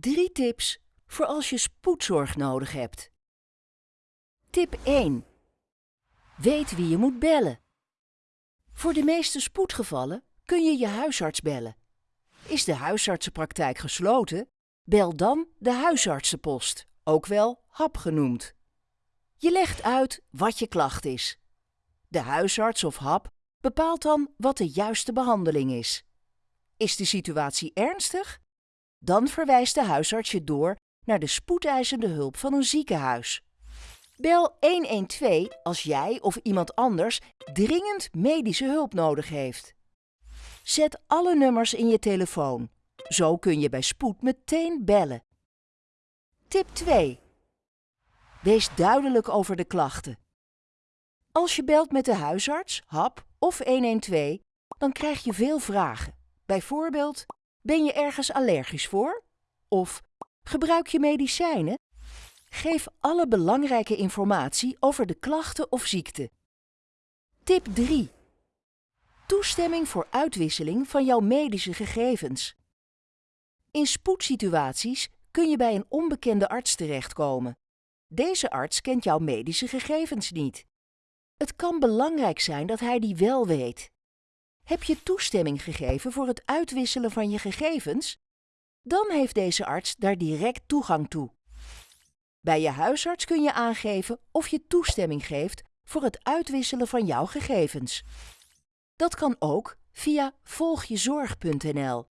Drie tips voor als je spoedzorg nodig hebt. Tip 1. Weet wie je moet bellen. Voor de meeste spoedgevallen kun je je huisarts bellen. Is de huisartsenpraktijk gesloten? Bel dan de huisartsenpost, ook wel HAP genoemd. Je legt uit wat je klacht is. De huisarts of HAP bepaalt dan wat de juiste behandeling is. Is de situatie ernstig? Dan verwijst de huisarts je door naar de spoedeisende hulp van een ziekenhuis. Bel 112 als jij of iemand anders dringend medische hulp nodig heeft. Zet alle nummers in je telefoon. Zo kun je bij spoed meteen bellen. Tip 2. Wees duidelijk over de klachten. Als je belt met de huisarts, HAP of 112, dan krijg je veel vragen. Bijvoorbeeld, ben je ergens allergisch voor? Of gebruik je medicijnen? Geef alle belangrijke informatie over de klachten of ziekte. Tip 3. Toestemming voor uitwisseling van jouw medische gegevens. In spoedsituaties kun je bij een onbekende arts terechtkomen. Deze arts kent jouw medische gegevens niet. Het kan belangrijk zijn dat hij die wel weet. Heb je toestemming gegeven voor het uitwisselen van je gegevens? Dan heeft deze arts daar direct toegang toe. Bij je huisarts kun je aangeven of je toestemming geeft voor het uitwisselen van jouw gegevens. Dat kan ook via volgjezorg.nl.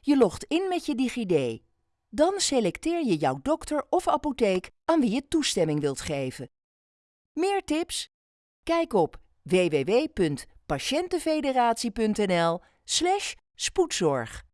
Je logt in met je DigiD. Dan selecteer je jouw dokter of apotheek aan wie je toestemming wilt geven. Meer tips? Kijk op www.patiëntenfederatie.nl/spoedzorg.